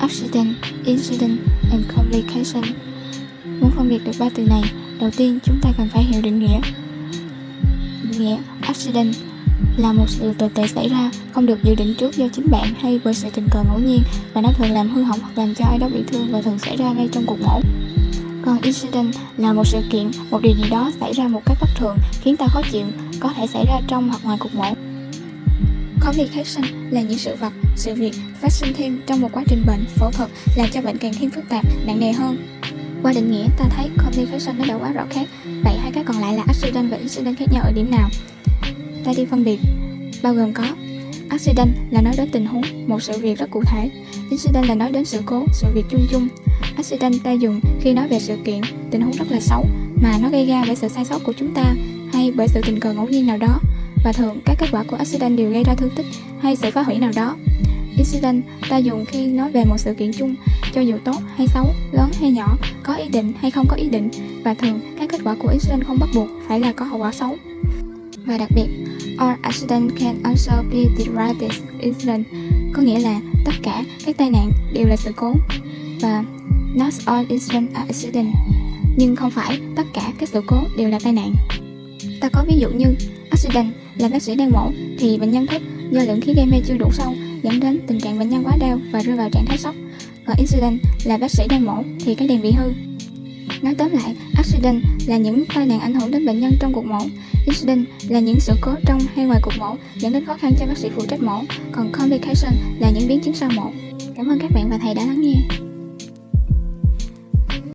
accident, incident and complication. Muốn phân biệt được ba từ này, đầu tiên chúng ta cần phải hiểu định nghĩa. Định nghĩa accident là một sự tồi tệ xảy ra không được dự định trước do chính bạn hay bởi sự tình cờ ngẫu nhiên và nó thường làm hư hỏng hoặc làm cho ai đó bị thương và thường xảy ra ngay trong cuộc mổ. Còn incident là một sự kiện, một điều gì đó xảy ra một cách bất thường khiến ta khó chịu, có thể xảy ra trong hoặc ngoài cuộc mổ. Complication là những sự vật, sự việc phát sinh thêm trong một quá trình bệnh, phẫu thuật làm cho bệnh càng thêm phức tạp, nặng nề hơn. Qua định nghĩa ta thấy complication nó đã quá rõ khác Vậy hai cái còn lại là accident và incident khác nhau ở điểm nào? Ta đi phân biệt Bao gồm có Accident là nói đến tình huống, một sự việc rất cụ thể Incident là nói đến sự cố, sự việc chung chung Accident ta dùng khi nói về sự kiện, tình huống rất là xấu Mà nó gây ra bởi sự sai sót của chúng ta Hay bởi sự tình cờ ngẫu nhiên nào đó và thường các kết quả của accident đều gây ra thương tích hay sự phá hủy nào đó Incident ta dùng khi nói về một sự kiện chung cho dù tốt hay xấu, lớn hay nhỏ, có ý định hay không có ý định và thường các kết quả của incident không bắt buộc phải là có hậu quả xấu. Và đặc biệt, all accident can also be derived as incident, có nghĩa là tất cả các tai nạn đều là sự cố và not all incident are accident, nhưng không phải tất cả các sự cố đều là tai nạn. Ta có ví dụ như accident là bác sĩ đang mổ thì bệnh nhân thức do lượng khí gây mê chưa đủ sâu dẫn đến tình trạng bệnh nhân quá đau và rơi vào trạng thái sốc. Còn incident là bác sĩ đang mổ thì cái đèn bị hư. Nói tóm lại, accident là những tai nạn ảnh hưởng đến bệnh nhân trong cuộc mổ. Incident là những sự cố trong hay ngoài cuộc mổ dẫn đến khó khăn cho bác sĩ phụ trách mổ. Còn complication là những biến chứng sau mổ. Cảm ơn các bạn và thầy đã lắng nghe.